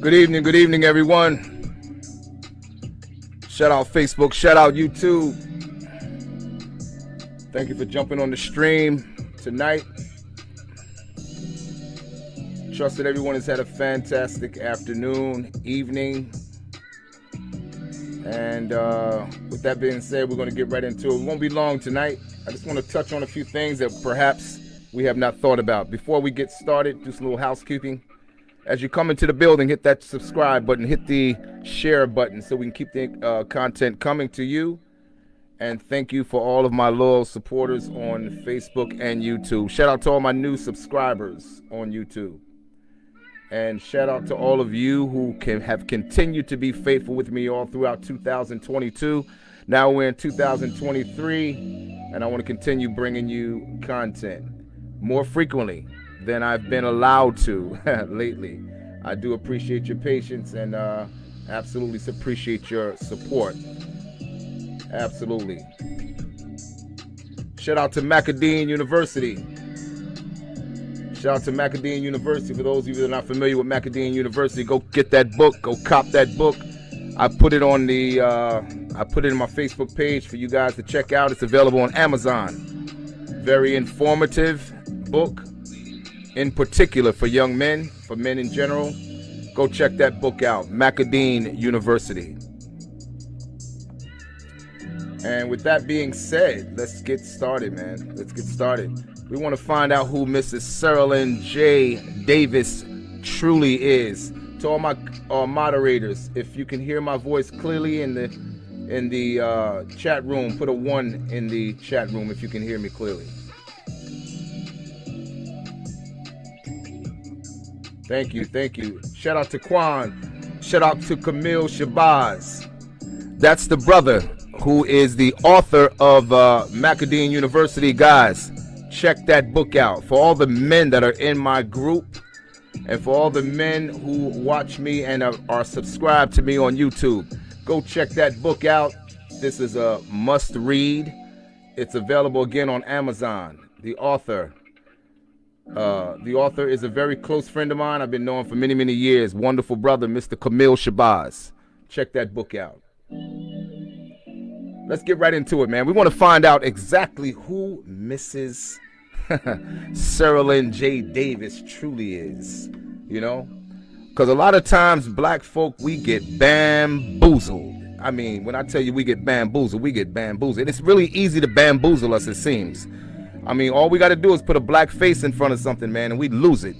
Good evening, good evening, everyone. Shout out Facebook, shout out YouTube. Thank you for jumping on the stream tonight. Trust that everyone has had a fantastic afternoon, evening. And uh, with that being said, we're going to get right into it. It won't be long tonight. I just want to touch on a few things that perhaps we have not thought about. Before we get started, just a little housekeeping. As you come into the building, hit that subscribe button, hit the share button so we can keep the uh, content coming to you. And thank you for all of my loyal supporters on Facebook and YouTube. Shout out to all my new subscribers on YouTube. And shout out to all of you who can have continued to be faithful with me all throughout 2022. Now we're in 2023, and I want to continue bringing you content more frequently than I've been allowed to lately. I do appreciate your patience and uh, absolutely appreciate your support. Absolutely. Shout out to Macadine University. Shout out to Macadine University. For those of you that are not familiar with Macadine University, go get that book. Go cop that book. I put it on the. Uh, I put it in my Facebook page for you guys to check out. It's available on Amazon. Very informative book in particular for young men, for men in general, go check that book out, Macadine University. And with that being said, let's get started, man. Let's get started. We want to find out who Mrs. Cerelyn J. Davis truly is. To all my uh, moderators, if you can hear my voice clearly in the in the uh, chat room, put a one in the chat room if you can hear me clearly. Thank you, thank you. Shout out to Quan. Shout out to Camille Shabazz. That's the brother who is the author of uh, Macadine University. Guys, check that book out. For all the men that are in my group, and for all the men who watch me and are, are subscribed to me on YouTube, go check that book out. This is a must read. It's available again on Amazon. The author, uh, the author is a very close friend of mine. I've been knowing for many, many years. Wonderful brother, Mr. Camille Shabazz. Check that book out. Let's get right into it, man. We want to find out exactly who Mrs. Cerelyn J. Davis truly is. You know? Because a lot of times, black folk, we get bamboozled. I mean, when I tell you we get bamboozled, we get bamboozled. It's really easy to bamboozle us, it seems. I mean, all we got to do is put a black face in front of something, man, and we lose it.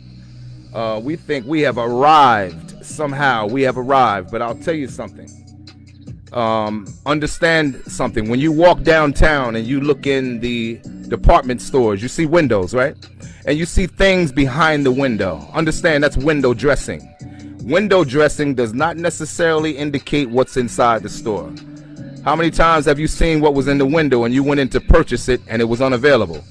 Uh, we think we have arrived somehow. We have arrived, but I'll tell you something. Um, understand something. When you walk downtown and you look in the department stores, you see windows, right? And you see things behind the window. Understand that's window dressing. Window dressing does not necessarily indicate what's inside the store. How many times have you seen what was in the window and you went in to purchase it and it was unavailable?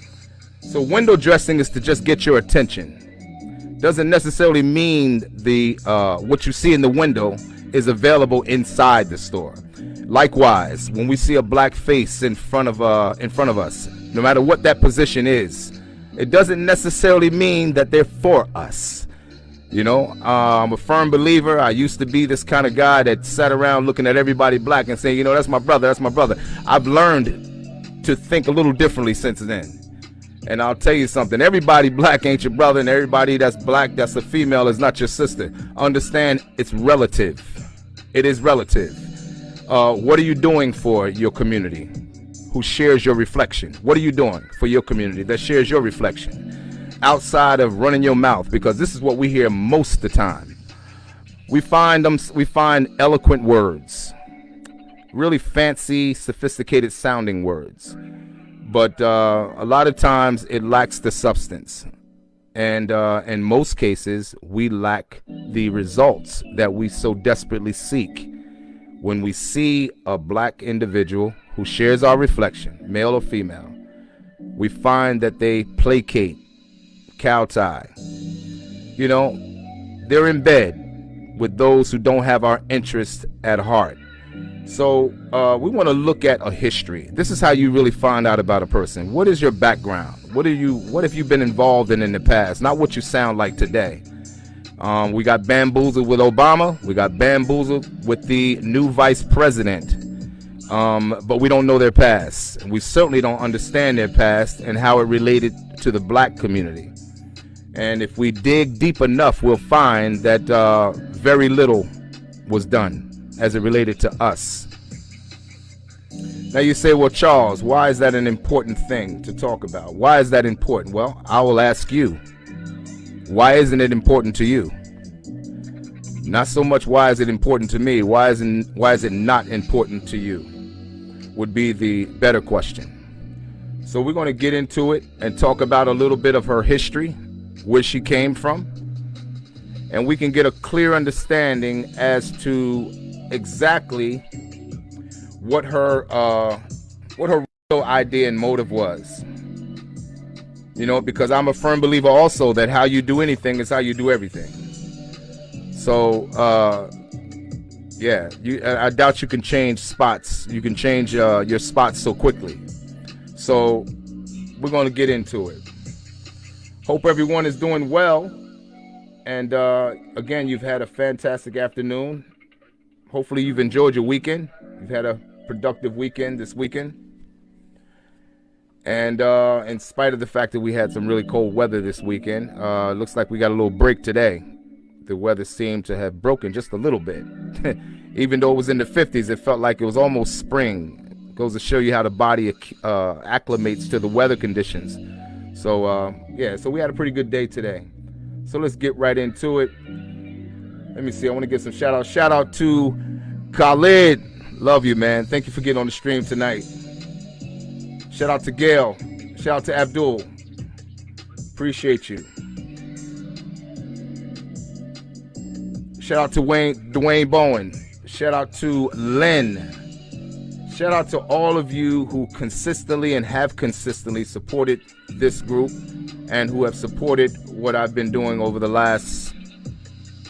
So window dressing is to just get your attention. Doesn't necessarily mean the uh, what you see in the window is available inside the store. Likewise, when we see a black face in front of uh, in front of us, no matter what that position is, it doesn't necessarily mean that they're for us. You know, uh, I'm a firm believer. I used to be this kind of guy that sat around looking at everybody black and saying, you know, that's my brother, that's my brother. I've learned to think a little differently since then. And I'll tell you something everybody black ain't your brother, and everybody that's black that's a female is not your sister. Understand it's relative. It is relative. Uh, what are you doing for your community who shares your reflection? What are you doing for your community that shares your reflection? outside of running your mouth because this is what we hear most of the time. We find them we find eloquent words. Really fancy, sophisticated sounding words. But uh, a lot of times it lacks the substance. And uh, in most cases, we lack the results that we so desperately seek. When we see a black individual who shares our reflection, male or female, we find that they placate cow tie. You know, they're in bed with those who don't have our interest at heart. So uh, we want to look at a history. This is how you really find out about a person. What is your background? What are you? What have you been involved in in the past? Not what you sound like today. Um, we got bamboozled with Obama. We got bamboozled with the new vice president. Um, but we don't know their past. We certainly don't understand their past and how it related to the black community. And if we dig deep enough, we'll find that uh, very little was done as it related to us. Now you say, well, Charles, why is that an important thing to talk about? Why is that important? Well, I will ask you, why isn't it important to you? Not so much why is it important to me, why isn't why is it not important to you? Would be the better question. So we're going to get into it and talk about a little bit of her history, where she came from, and we can get a clear understanding as to exactly what her uh, what her real idea and motive was. You know, because I'm a firm believer also that how you do anything is how you do everything. So, uh, yeah, you, I doubt you can change spots. You can change uh, your spots so quickly. So, we're going to get into it. Hope everyone is doing well. And uh, again, you've had a fantastic afternoon. Hopefully, you've enjoyed your weekend. You've had a productive weekend this weekend. And uh, in spite of the fact that we had some really cold weather this weekend, uh, looks like we got a little break today. The weather seemed to have broken just a little bit. Even though it was in the 50s, it felt like it was almost spring. It goes to show you how the body uh, acclimates to the weather conditions. So, uh, yeah, so we had a pretty good day today. So let's get right into it. Let me see. I want to get some shout out. Shout out to Khalid Love you, man. Thank you for getting on the stream tonight. Shout out to Gail. Shout out to Abdul. Appreciate you. Shout out to Wayne, Dwayne Bowen. Shout out to Len. Shout out to all of you who consistently and have consistently supported this group and who have supported what I've been doing over the last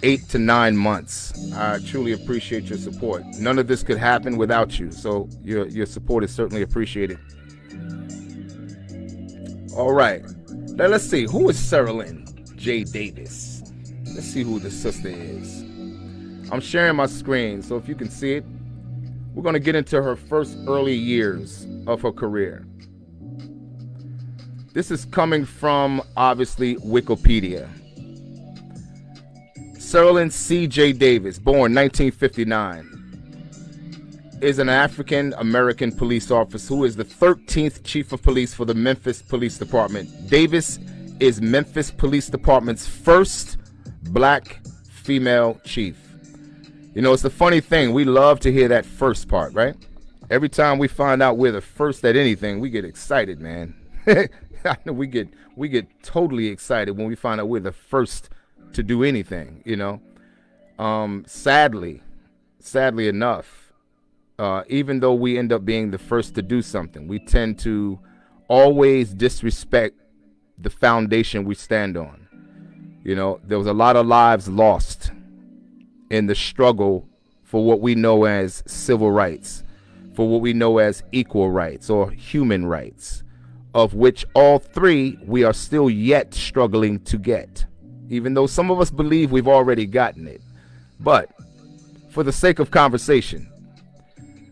eight to nine months. I truly appreciate your support. None of this could happen without you, so your your support is certainly appreciated. All right, now let's see who is Cerelyn J. Davis. Let's see who the sister is. I'm sharing my screen, so if you can see it, we're going to get into her first early years of her career. This is coming from obviously Wikipedia. Cerelyn C.J. Davis, born 1959, is an African American police officer who is the 13th chief of police for the Memphis Police Department. Davis is Memphis Police Department's first black female chief. You know, it's a funny thing. We love to hear that first part, right? Every time we find out we're the first at anything, we get excited, man. we get we get totally excited when we find out we're the first to do anything, you know. Um, sadly, sadly enough, uh, even though we end up being the first to do something, we tend to always disrespect the foundation we stand on. You know, there was a lot of lives lost in the struggle for what we know as civil rights, for what we know as equal rights or human rights, of which all three we are still yet struggling to get even though some of us believe we've already gotten it. But for the sake of conversation,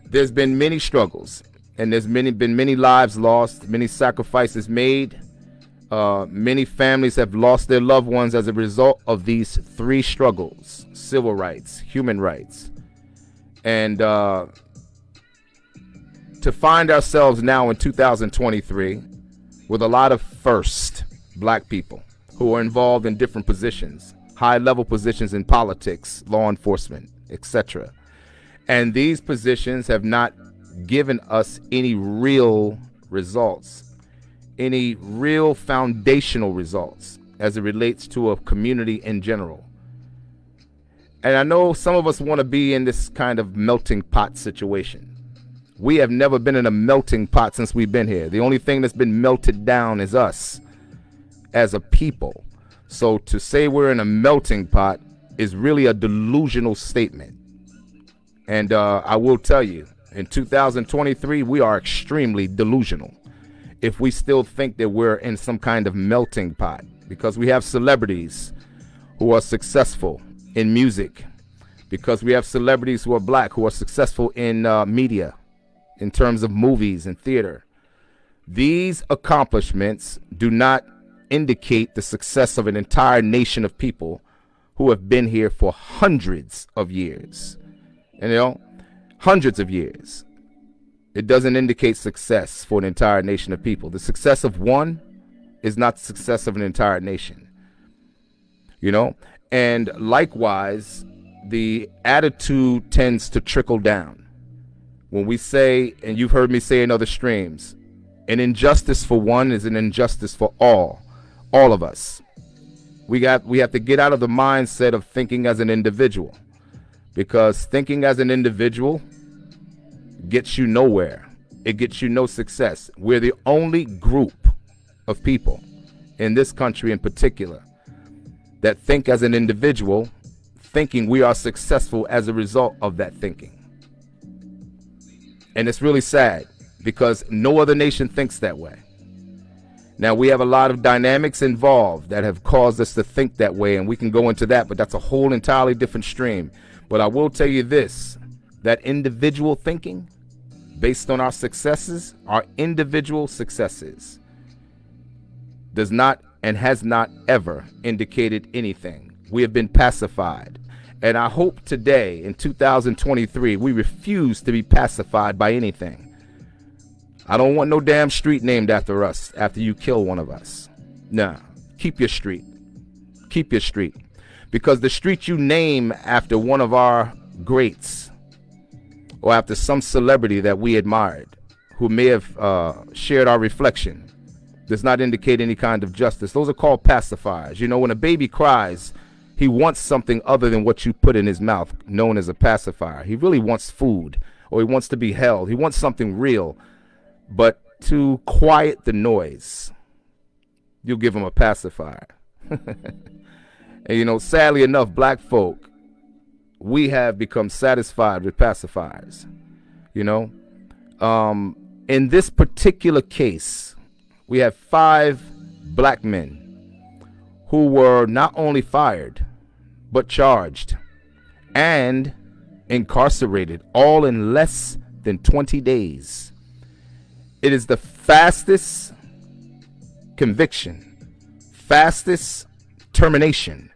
there's been many struggles and there's many been many lives lost, many sacrifices made. Uh, many families have lost their loved ones as a result of these three struggles civil rights, human rights. And uh, to find ourselves now in 2023 with a lot of first black people who are involved in different positions, high level positions in politics, law enforcement, etc. And these positions have not given us any real results, any real foundational results as it relates to a community in general. And I know some of us want to be in this kind of melting pot situation. We have never been in a melting pot since we've been here. The only thing that's been melted down is us as a people. So to say we're in a melting pot is really a delusional statement. And uh, I will tell you, in 2023, we are extremely delusional. if we still think that we're in some kind of melting pot because we have celebrities who are successful in music, because we have celebrities who are black who are successful in uh, media, in terms of movies and theater. These accomplishments do not indicate the success of an entire nation of people who have been here for hundreds of years. And, you know, hundreds of years. It doesn't indicate success for an entire nation of people. The success of one is not the success of an entire nation. You know? And likewise, the attitude tends to trickle down. When we say, and you've heard me say in other streams, an injustice for one is an injustice for all, all of us. We got we have to get out of the mindset of thinking as an individual. Because thinking as an individual gets you nowhere. It gets you no success. We're the only group of people in this country in particular that think as an individual, thinking we are successful as a result of that thinking. And it's really sad because no other nation thinks that way. Now, we have a lot of dynamics involved that have caused us to think that way, and we can go into that, but that's a whole entirely different stream. But I will tell you this that individual thinking based on our successes, our individual successes, does not and has not ever indicated anything. We have been pacified. And I hope today, in 2023, we refuse to be pacified by anything. I don't want no damn street named after us after you kill one of us. Nah, keep your street. Keep your street. Because the street you name after one of our greats or after some celebrity that we admired who may have uh, shared our reflection does not indicate any kind of justice. Those are called pacifiers. You know, when a baby cries, he wants something other than what you put in his mouth, known as a pacifier. He really wants food or he wants to be held. He wants something real. But to quiet the noise, you'll give them a pacifier. and you know, sadly enough, black folk, we have become satisfied with pacifiers. You know, um, in this particular case, we have five black men who were not only fired, but charged and incarcerated all in less than 20 days. It is the fastest conviction, fastest termination.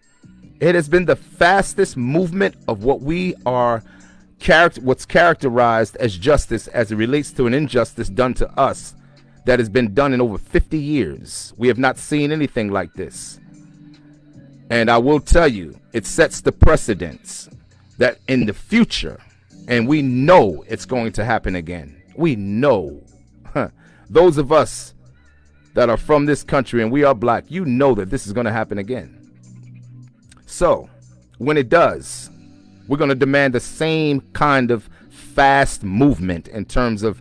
It has been the fastest movement of what we are character what's characterized as justice as it relates to an injustice done to us that has been done in over 50 years. We have not seen anything like this. And I will tell you, it sets the precedence that in the future, and we know it's going to happen again. We know. Those of us that are from this country and we are black, you know that this is going to happen again. So, when it does, we're going to demand the same kind of fast movement in terms of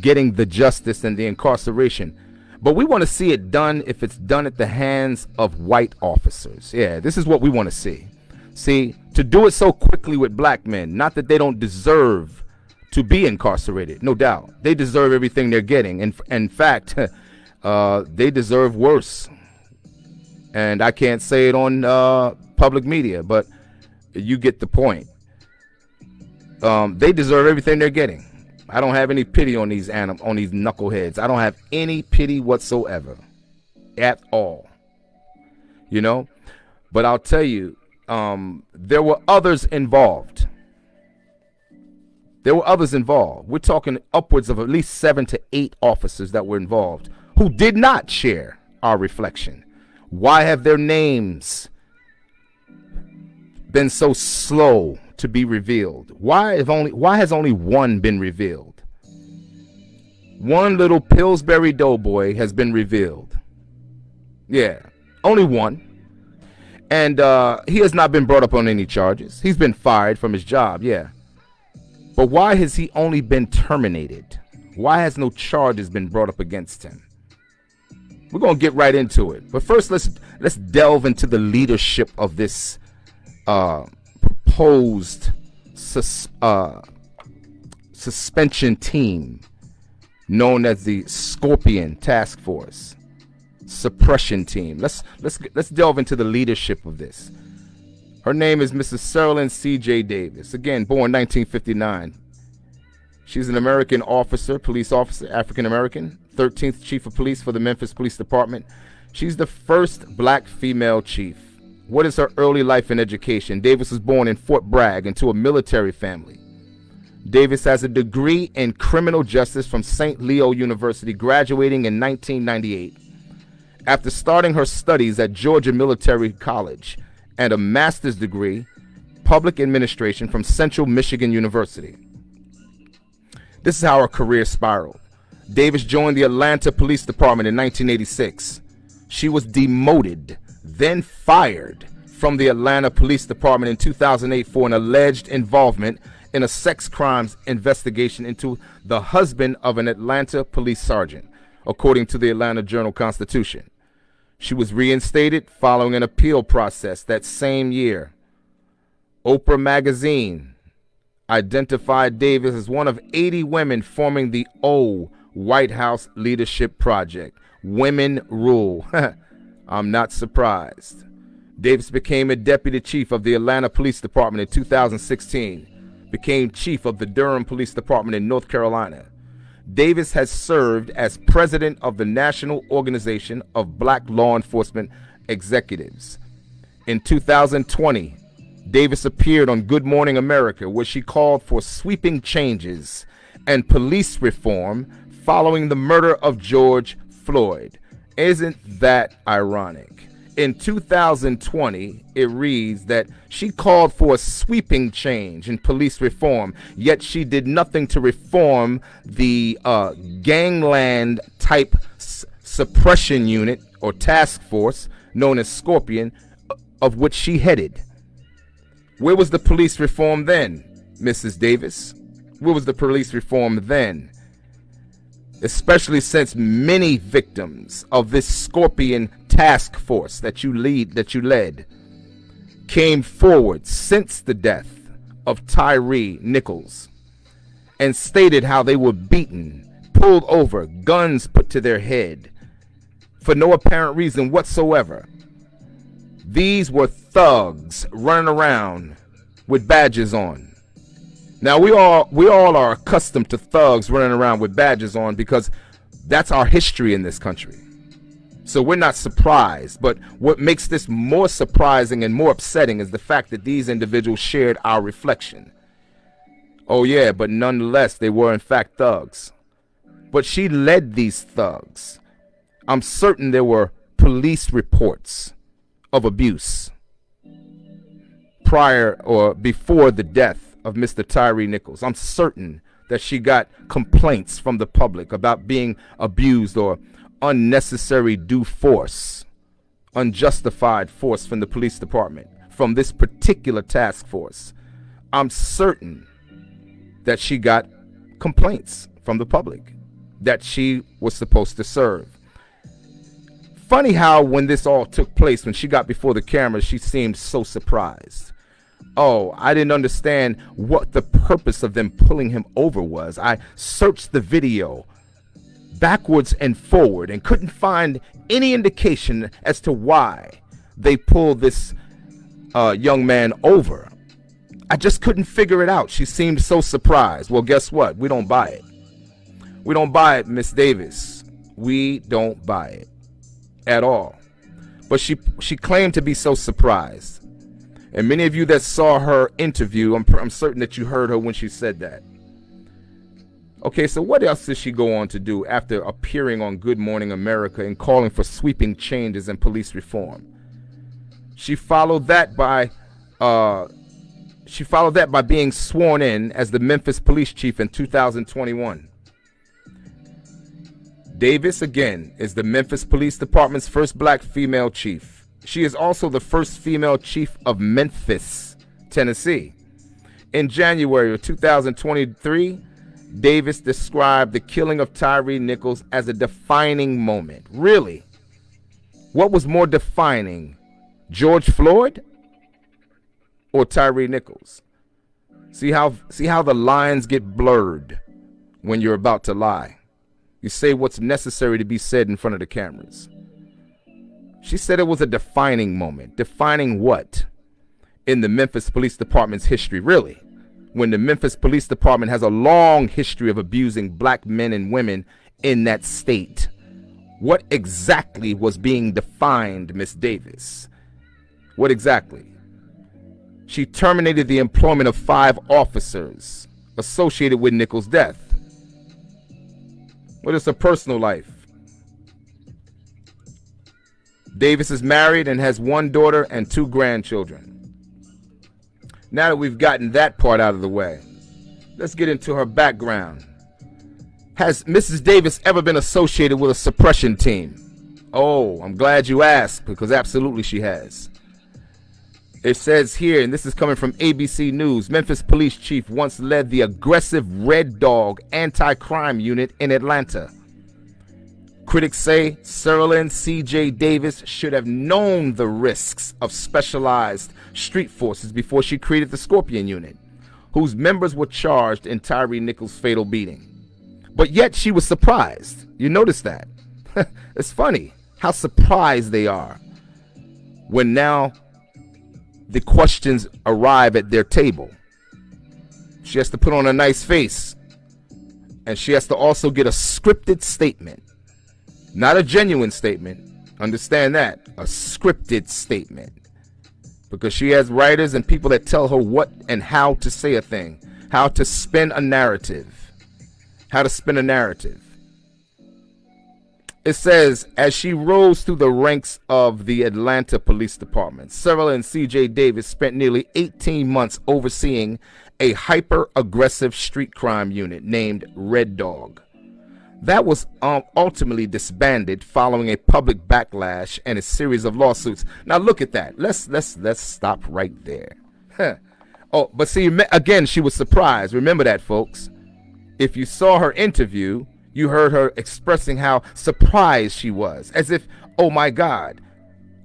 getting the justice and the incarceration. But we want to see it done if it's done at the hands of white officers. Yeah, this is what we want to see. See, to do it so quickly with black men, not that they don't deserve to be incarcerated, no doubt. They deserve everything they're getting. And in fact, uh, they deserve worse. And I can't say it on uh, public media, but you get the point. Um, they deserve everything they're getting. I don't have any pity on these anim- on these knuckleheads. I don't have any pity whatsoever, at all. You know, but I'll tell you, um, there were others involved. There were others involved. We're talking upwards of at least seven to eight officers that were involved who did not share our reflection. Why have their names been so slow to be revealed? Why have only why has only one been revealed? One little Pillsbury Doughboy has been revealed. Yeah, only one. And uh, he has not been brought up on any charges. He's been fired from his job, yeah. But why has he only been terminated? Why has no charges been brought up against him? We're gonna get right into it. But first let's let's delve into the leadership of this uh, proposed sus uh, suspension team known as the Scorpion Task Force Suppression Team. Let's let's let's delve into the leadership of this. Her name is Mrs. Cerelyn C.J. Davis. Again, born 1959. She's an American officer, police officer, African American, 13th chief of police for the Memphis Police Department. She's the first black female chief. What is her early life and education? Davis was born in Fort Bragg into a military family. Davis has a degree in criminal justice from St. Leo University, graduating in 1998. After starting her studies at Georgia Military College and a master's degree, public administration from Central Michigan University. This is how her career spiraled. Davis joined the Atlanta Police Department in 1986. She was demoted, then fired from the Atlanta Police Department in 2008 for an alleged involvement in a sex crimes investigation into the husband of an Atlanta police sergeant, according to the Atlanta Journal Constitution. She was reinstated following an appeal process that same year. Oprah Magazine identified Davis as one of 80 women forming the O White House Leadership Project. Women rule. I'm not surprised. Davis became a deputy chief of the Atlanta Police Department in 2016, became chief of the Durham Police Department in North Carolina, Davis has served as president of the National Organization of Black Law Enforcement Executives. In 2020, Davis appeared on Good Morning America, where she called for sweeping changes and police reform following the murder of George Floyd. Isn't that ironic? In 2020, it reads that she called for a sweeping change in police reform, yet she did nothing to reform the uh, gangland type suppression unit or task force known as Scorpion, of which she headed. Where was the police reform then, Mrs. Davis? Where was the police reform then? Especially since many victims of this scorpion task force that you lead that you led came forward since the death of Tyre Nichols and stated how they were beaten, pulled over, guns put to their head for no apparent reason whatsoever. These were thugs running around with badges on. Now we all we all are accustomed to thugs running around with badges on because that's our history in this country. So we're not surprised. But what makes this more surprising and more upsetting is the fact that these individuals shared our reflection. Oh yeah, but nonetheless they were in fact thugs. But she led these thugs. I'm certain there were police reports of abuse prior or before the death of Mr. Tyre Nichols. I'm certain that she got complaints from the public about being abused or unnecessary due force, unjustified force from the police department, from this particular task force. I'm certain that she got complaints from the public that she was supposed to serve. Funny how when this all took place, when she got before the camera, she seemed so surprised oh, I didn't understand what the purpose of them pulling him over was. I searched the video backwards and forward and couldn't find any indication as to why they pulled this uh, young man over. I just couldn't figure it out. She seemed so surprised. Well, guess what? We don't buy it. We don't buy it, Miss Davis. We don't buy it at all. But she she claimed to be so surprised. And many of you that saw her interview, I'm, I'm certain that you heard her when she said that. Okay, so what else did she go on to do after appearing on Good Morning America and calling for sweeping changes in police reform? She followed that by uh, she followed that by being sworn in as the Memphis police chief in 2021. Davis again is the Memphis Police Department's first black female chief. She is also the first female chief of Memphis, Tennessee. In January of 2023, Davis described the killing of Tyre Nichols as a defining moment. Really? What was more defining, George Floyd or Tyre Nichols? See how see how the lines get blurred when you're about to lie. You say what's necessary to be said in front of the cameras. She said it was a defining moment. Defining what? In the Memphis Police Department's history, really. When the Memphis Police Department has a long history of abusing black men and women in that state. What exactly was being defined, Miss Davis? What exactly? She terminated the employment of five officers associated with Nichols' death. What is her personal life? Davis is married and has one daughter and two grandchildren. Now that we've gotten that part out of the way, let's get into her background. Has Mrs. Davis ever been associated with a suppression team? Oh, I'm glad you asked because absolutely she has. It says here, and this is coming from ABC News Memphis Police Chief once led the aggressive Red Dog anti crime unit in Atlanta. Critics say Cerelyn C.J. Davis should have known the risks of specialized street forces before she created the Scorpion Unit, whose members were charged in Tyre Nichols' fatal beating. But yet she was surprised. You notice that? it's funny how surprised they are when now the questions arrive at their table. She has to put on a nice face. And she has to also get a scripted statement. Not a genuine statement. Understand that. A scripted statement. Because she has writers and people that tell her what and how to say a thing, how to spin a narrative. How to spin a narrative. It says, as she rose through the ranks of the Atlanta Police Department, Cerelyn C.J. Davis spent nearly 18 months overseeing a hyper aggressive street crime unit named Red Dog. That was um, ultimately disbanded following a public backlash and a series of lawsuits. Now look at that. Let's let's let's stop right there. oh, but see again, she was surprised. Remember that, folks. If you saw her interview, you heard her expressing how surprised she was, as if, oh my God,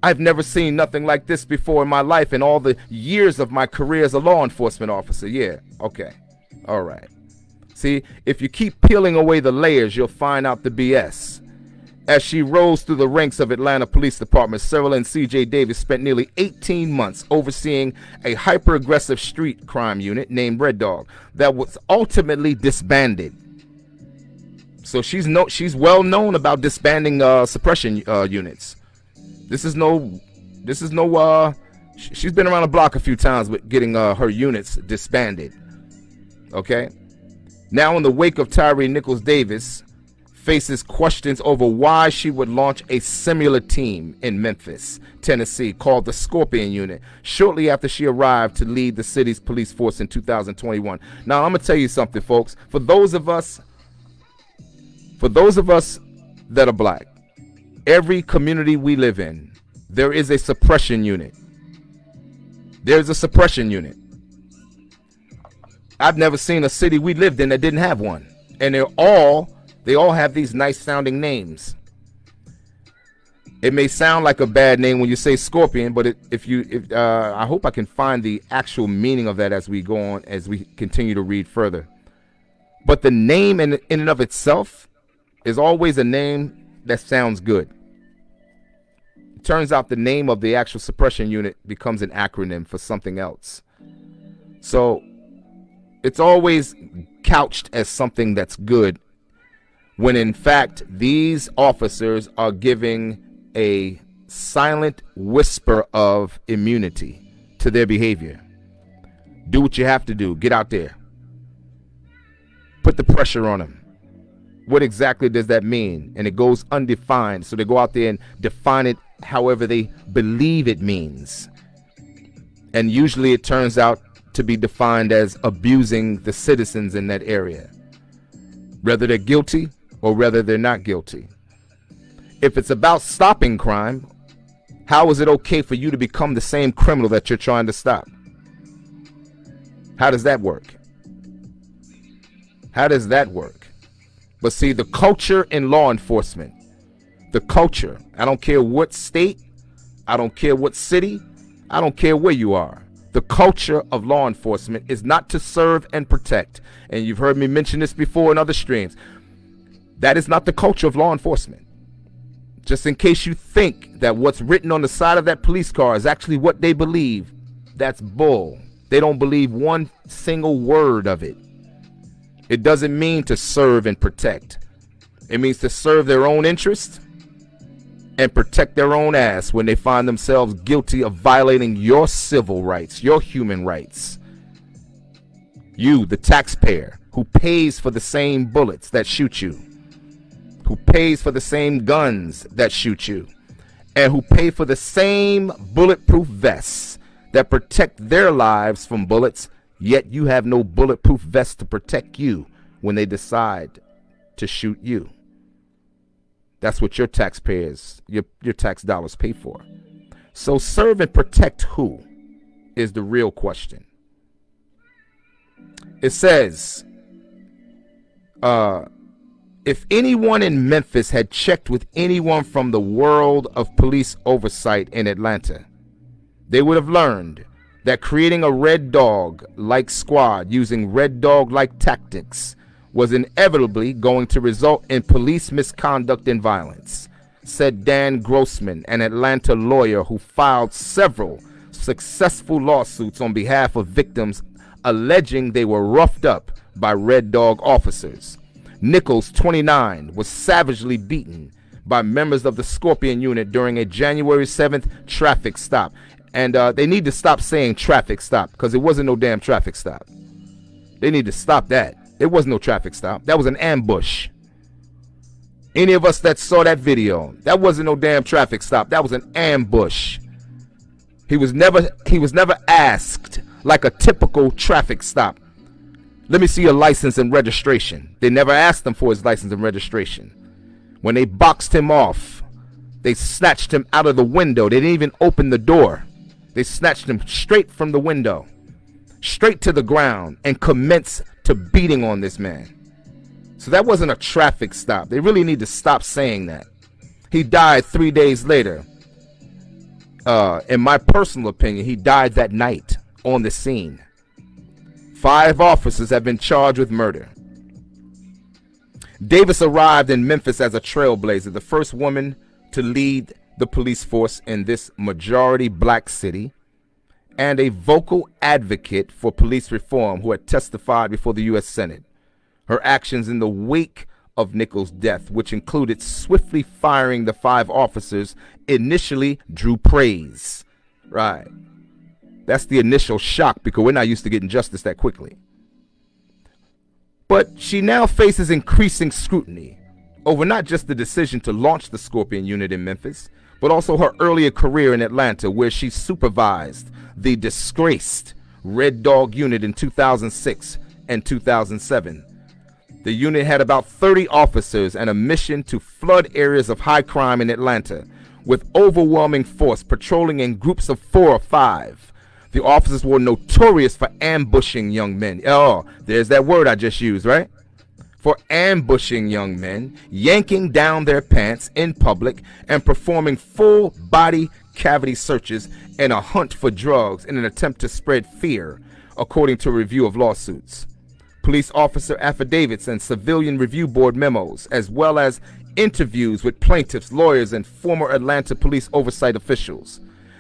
I've never seen nothing like this before in my life in all the years of my career as a law enforcement officer. Yeah, okay, all right. See, if you keep peeling away the layers, you'll find out the BS. As she rose through the ranks of Atlanta Police Department, Cerelyn C.J. Davis spent nearly 18 months overseeing a hyper aggressive street crime unit named Red Dog that was ultimately disbanded so she's no she's well known about disbanding uh, suppression uh, units. This is no this is no uh she's been around the block a few times with getting uh, her units disbanded. Okay? Now in the wake of Tyre Nichols Davis faces questions over why she would launch a similar team in Memphis, Tennessee called the Scorpion Unit shortly after she arrived to lead the city's police force in 2021. Now I'm going to tell you something folks, for those of us for those of us that are black, every community we live in, there is a suppression unit. There's a suppression unit. I've never seen a city we lived in that didn't have one. And they're all, they all have these nice sounding names. It may sound like a bad name when you say scorpion, but it, if you, if, uh, I hope I can find the actual meaning of that as we go on, as we continue to read further. But the name in, in and of itself is always a name that sounds good. It turns out the name of the actual suppression unit becomes an acronym for something else. So it's always couched as something that's good when in fact these officers are giving a silent whisper of immunity to their behavior. Do what you have to do. Get out there. Put the pressure on them what exactly does that mean? And it goes undefined. So they go out there and define it however they believe it means. And usually it turns out to be defined as abusing the citizens in that area, whether they're guilty or whether they're not guilty. If it's about stopping crime, how is it okay for you to become the same criminal that you're trying to stop? How does that work? How does that work? But see, the culture in law enforcement, the culture, I don't care what state, I don't care what city, I don't care where you are. The culture of law enforcement is not to serve and protect. And you've heard me mention this before in other streams. That is not the culture of law enforcement. Just in case you think that what's written on the side of that police car is actually what they believe, that's bull. They don't believe one single word of it. It doesn't mean to serve and protect. It means to serve their own interests and protect their own ass when they find themselves guilty of violating your civil rights, your human rights. You, the taxpayer, who pays for the same bullets that shoot you, who pays for the same guns that shoot you, and who pay for the same bulletproof vests that protect their lives from bullets, yet you have no bulletproof vest to protect you when they decide to shoot you. That's what your taxpayers, your, your tax dollars pay for. So serve and protect who is the real question. It says, uh, if anyone in Memphis had checked with anyone from the world of police oversight in Atlanta, they would have learned that creating a red dog like squad using red dog like tactics was inevitably going to result in police misconduct and violence, said Dan Grossman, an Atlanta lawyer who filed several successful lawsuits on behalf of victims alleging they were roughed up by Red Dog officers. Nichols, 29, was savagely beaten by members of the Scorpion unit during a January 7th traffic stop. And uh, they need to stop saying traffic stop because it wasn't no damn traffic stop. They need to stop that. It was no traffic stop. That was an ambush. Any of us that saw that video, that wasn't no damn traffic stop. That was an ambush. He was never he was never asked like a typical traffic stop. Let me see your license and registration. They never asked him for his license and registration. When they boxed him off, they snatched him out of the window. They didn't even open the door. They snatched him straight from the window, straight to the ground, and commenced to beating on this man. So that wasn't a traffic stop. They really need to stop saying that. He died three days later. Uh, in my personal opinion, he died that night on the scene. Five officers have been charged with murder. Davis arrived in Memphis as a trailblazer, the first woman to lead the police force in this majority black city and a vocal advocate for police reform who had testified before the U.S. Senate. Her actions in the wake of Nichols' death, which included swiftly firing the five officers, initially drew praise. Right. That's the initial shock because we're not used to getting justice that quickly. But she now faces increasing scrutiny over not just the decision to launch the Scorpion unit in Memphis, but also her earlier career in Atlanta, where she supervised the disgraced Red Dog unit in 2006 and 2007. The unit had about 30 officers and a mission to flood areas of high crime in Atlanta with overwhelming force patrolling in groups of four or five. The officers were notorious for ambushing young men. Oh, there's that word I just used, right? For ambushing young men, yanking down their pants in public, and performing full body cavity searches and a hunt for drugs in an attempt to spread fear, according to a review of lawsuits. Police officer affidavits and civilian review board memos, as well as interviews with plaintiffs, lawyers, and former Atlanta police oversight officials.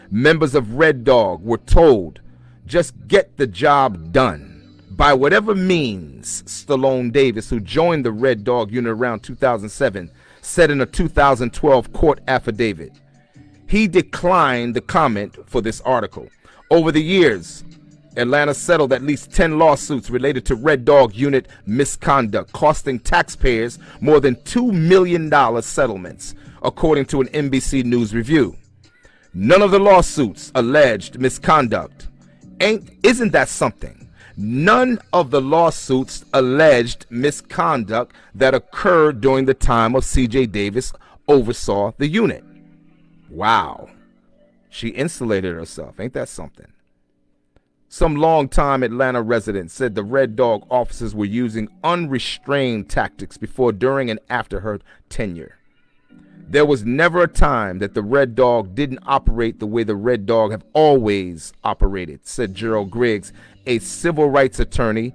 Members of Red Dog were told, just get the job done. By whatever means, Stallone Davis, who joined the Red Dog unit around 2007, said in a 2012 court affidavit, he declined the comment for this article. Over the years, Atlanta settled at least 10 lawsuits related to Red Dog unit misconduct, costing taxpayers more than $2 million settlements, according to an NBC News review. None of the lawsuits alleged misconduct. Ain't, isn't that something? None of the lawsuits alleged misconduct that occurred during the time of CJ Davis oversaw the unit. Wow. She insulated herself. Ain't that something? Some longtime Atlanta residents said the Red Dog officers were using unrestrained tactics before, during, and after her tenure. There was never a time that the Red Dog didn't operate the way the Red Dog have always operated, said Gerald Griggs, a civil rights attorney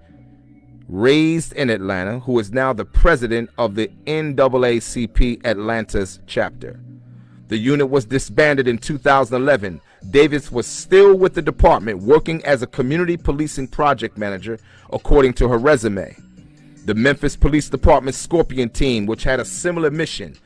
raised in Atlanta, who is now the president of the NAACP Atlanta's chapter. The unit was disbanded in 2011. Davis was still with the department working as a community policing project manager, according to her resume. The Memphis Police Department Scorpion team, which had a similar mission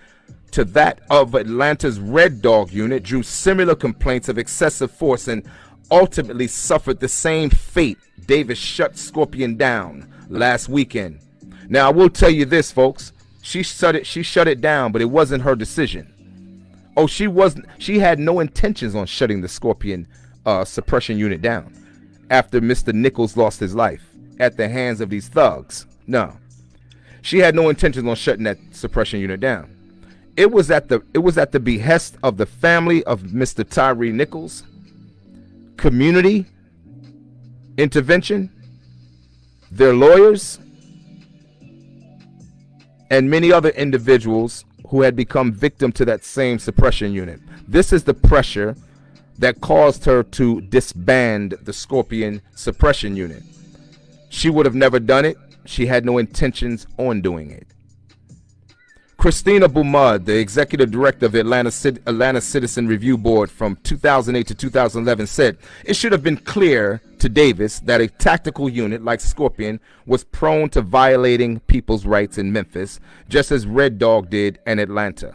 to that of Atlanta's Red Dog unit, drew similar complaints of excessive force and ultimately suffered the same fate. Davis shut Scorpion down last weekend. Now, I will tell you this, folks. She shut it. She shut it down, but it wasn't her decision. Oh, she wasn't. She had no intentions on shutting the Scorpion uh, suppression unit down after Mr. Nichols lost his life at the hands of these thugs. No, she had no intentions on shutting that suppression unit down. It was at the it was at the behest of the family of Mr. Tyre Nichols. Community intervention, their lawyers, and many other individuals who had become victim to that same suppression unit. This is the pressure that caused her to disband the Scorpion suppression unit. She would have never done it. She had no intentions on doing it. Cristina Beamud, the executive director of Atlanta, Atlanta Citizen Review Board from 2008 to 2011, said it should have been clear to Davis that a tactical unit like Scorpion was prone to violating people's rights in Memphis, just as Red Dog did in Atlanta.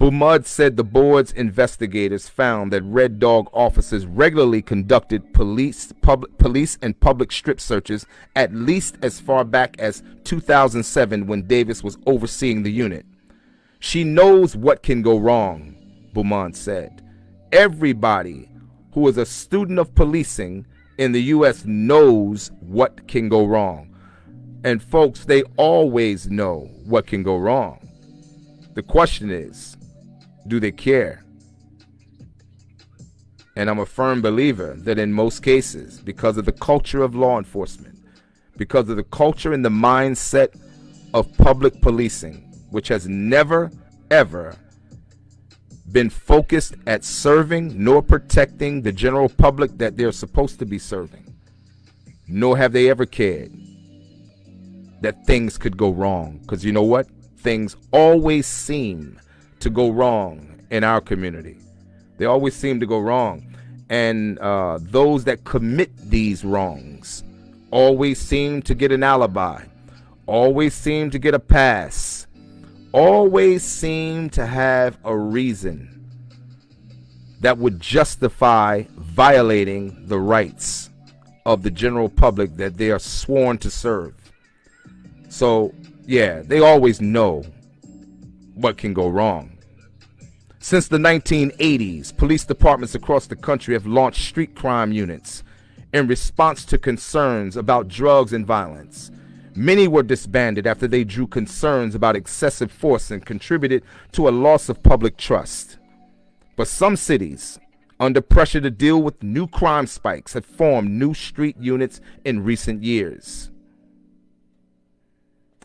Beamud said the board's investigators found that Red Dog officers regularly conducted police, public, police and public strip searches at least as far back as 2007 when Davis was overseeing the unit. She knows what can go wrong, Beamud said. Everybody who is a student of policing in the U.S. knows what can go wrong. And folks, they always know what can go wrong. The question is, do they care? And I'm a firm believer that in most cases, because of the culture of law enforcement, because of the culture and the mindset of public policing, which has never, ever been focused at serving nor protecting the general public that they're supposed to be serving, nor have they ever cared that things could go wrong. Because you know what? Things always seem to go wrong in our community. They always seem to go wrong. And uh, those that commit these wrongs always seem to get an alibi, always seem to get a pass, always seem to have a reason that would justify violating the rights of the general public that they are sworn to serve. So, yeah, they always know what can go wrong. Since the 1980s, police departments across the country have launched street crime units in response to concerns about drugs and violence. Many were disbanded after they drew concerns about excessive force and contributed to a loss of public trust. But some cities, under pressure to deal with new crime spikes, have formed new street units in recent years.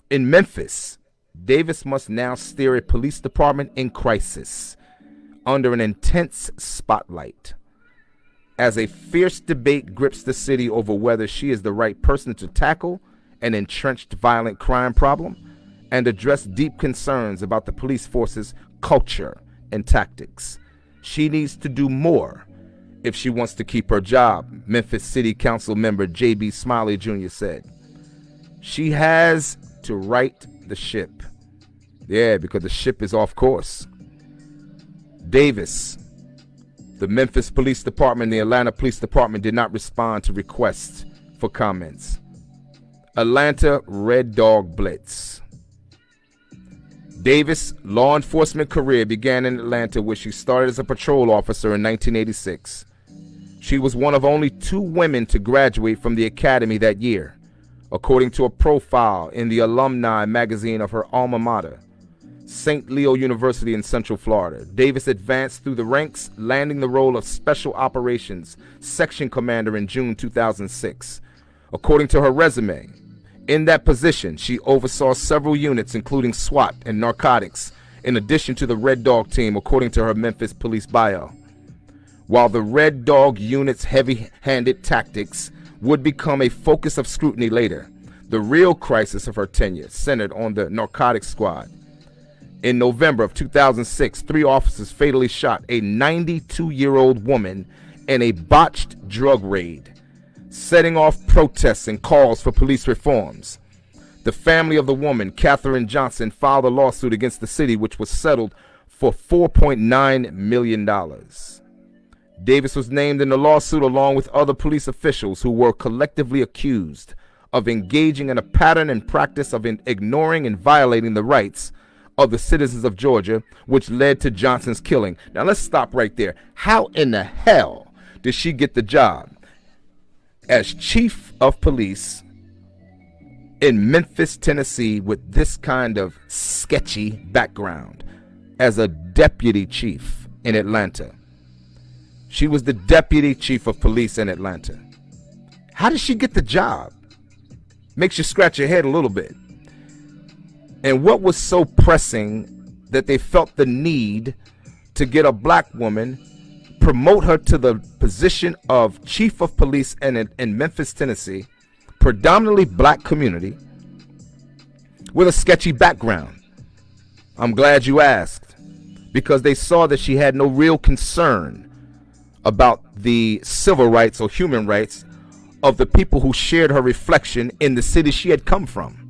In Memphis, Davis must now steer a police department in crisis under an intense spotlight as a fierce debate grips the city over whether she is the right person to tackle an entrenched violent crime problem and address deep concerns about the police force's culture and tactics. She needs to do more if she wants to keep her job, Memphis City Council member J.B. Smiley Jr. said. She has to right the ship. Yeah, because the ship is off course. Davis, the Memphis Police Department, the Atlanta Police Department did not respond to requests for comments. Atlanta Red Dog Blitz. Davis' law enforcement career began in Atlanta where she started as a patrol officer in 1986. She was one of only two women to graduate from the academy that year, according to a profile in the alumni magazine of her alma mater. St. Leo University in Central Florida. Davis advanced through the ranks, landing the role of Special Operations Section Commander in June 2006. According to her resume, in that position, she oversaw several units, including SWAT and narcotics, in addition to the Red Dog team, according to her Memphis police bio. While the Red Dog unit's heavy handed tactics would become a focus of scrutiny later. The real crisis of her tenure centered on the narcotics squad. In November of 2006, three officers fatally shot a 92 year old woman in a botched drug raid, setting off protests and calls for police reforms. The family of the woman, Kathryn Johnston, filed a lawsuit against the city, which was settled for $4.9 million. Davis was named in the lawsuit along with other police officials who were collectively accused of engaging in a pattern and practice of ignoring and violating the rights of the citizens of Georgia, which led to Johnston's killing. Now let's stop right there. How in the hell did she get the job as chief of police in Memphis, Tennessee, with this kind of sketchy background as a deputy chief in Atlanta? She was the deputy chief of police in Atlanta. How did she get the job? Makes you scratch your head a little bit. And what was so pressing that they felt the need to get a black woman, promote her to the position of chief of police in, in Memphis, Tennessee, predominantly black community, with a sketchy background? I'm glad you asked because they saw that she had no real concern about the civil rights or human rights of the people who shared her reflection in the city she had come from.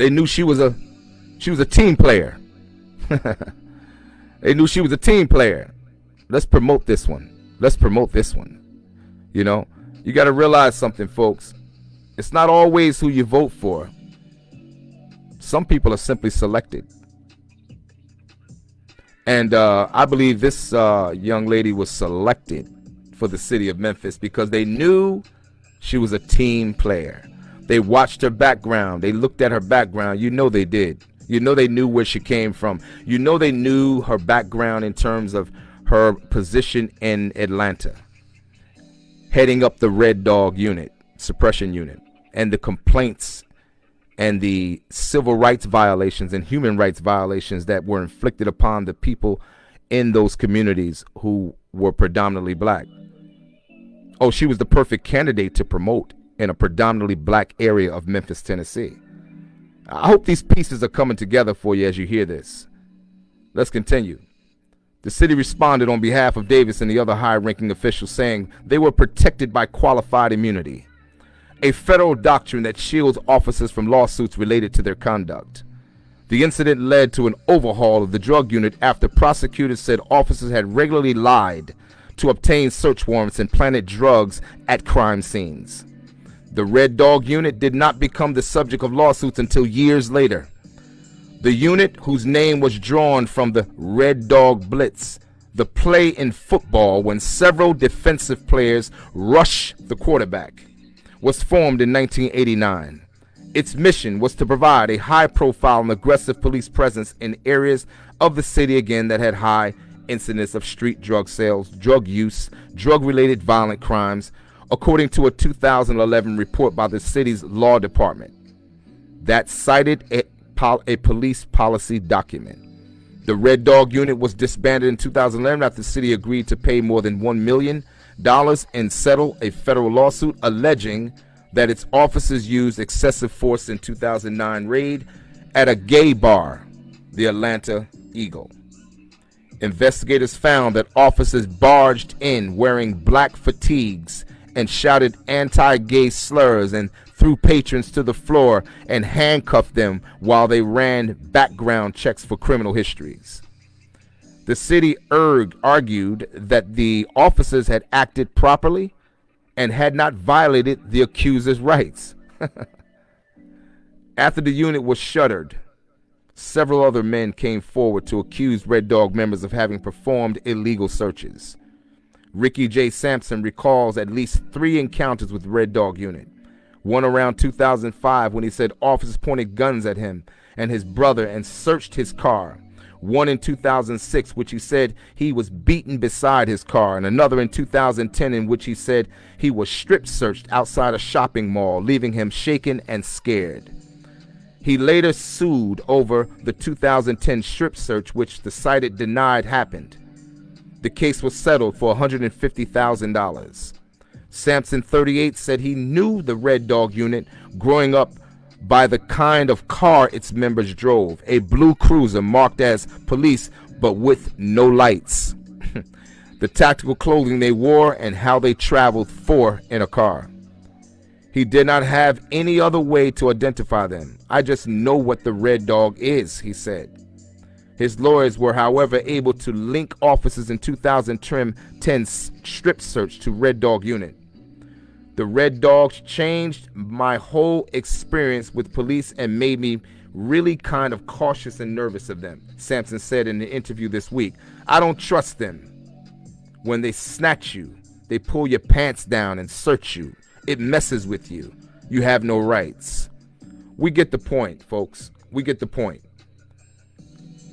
They knew she was a she was a team player. they knew she was a team player. Let's promote this one. Let's promote this one. You know, you got to realize something, folks. It's not always who you vote for. Some people are simply selected. And uh, I believe this uh, young lady was selected for the city of Memphis because they knew she was a team player. They watched her background. They looked at her background. You know they did. You know they knew where she came from. You know they knew her background in terms of her position in Atlanta, heading up the Red Dog unit, suppression unit, and the complaints and the civil rights violations and human rights violations that were inflicted upon the people in those communities who were predominantly black. Oh, she was the perfect candidate to promote in a predominantly black area of Memphis, Tennessee. I hope these pieces are coming together for you as you hear this. Let's continue. The city responded on behalf of Davis and the other high ranking officials, saying they were protected by qualified immunity a federal doctrine that shields officers from lawsuits related to their conduct. The incident led to an overhaul of the drug unit after prosecutors said officers had regularly lied to obtain search warrants and planted drugs at crime scenes. The Red Dog unit did not become the subject of lawsuits until years later. The unit, whose name was drawn from the Red Dog Blitz, the play in football when several defensive players rush the quarterback was formed in 1989. Its mission was to provide a high profile and aggressive police presence in areas of the city again that had high incidence of street drug sales, drug use, drug related violent crimes, according to a 2011 report by the city's law department that cited a, pol a police policy document. The Red Dog unit was disbanded in 2011 after the city agreed to pay more than $1 million and settle a federal lawsuit alleging that its officers used excessive force in 2009 raid at a gay bar, the Atlanta Eagle. Investigators found that officers barged in wearing black fatigues and shouted anti-gay slurs and threw patrons to the floor and handcuffed them while they ran background checks for criminal histories. The city erg argued that the officers had acted properly and had not violated the accuser's rights. After the unit was shuttered, several other men came forward to accuse Red Dog members of having performed illegal searches. Ricky J. Sampson recalls at least three encounters with Red Dog unit. One around 2005 when he said officers pointed guns at him and his brother and searched his car one in 2006, which he said he was beaten beside his car, and another in 2010, in which he said he was strip searched outside a shopping mall, leaving him shaken and scared. He later sued over the 2010 strip search, which the site denied happened. The case was settled for $150,000. Sampson 38 said he knew the Red Dog unit growing up by the kind of car its members drove a blue cruiser marked as police but with no lights. the tactical clothing they wore and how they traveled four in a car. He did not have any other way to identify them. I just know what the Red Dog is, he said. His lawyers were, however, able to link officers in 2010 strip search to Red Dog unit. The Red Dogs changed my whole experience with police and made me really kind of cautious and nervous of them, Sampson said in the interview this week. I don't trust them. When they snatch you, they pull your pants down and search you. It messes with you. You have no rights. We get the point, folks. We get the point.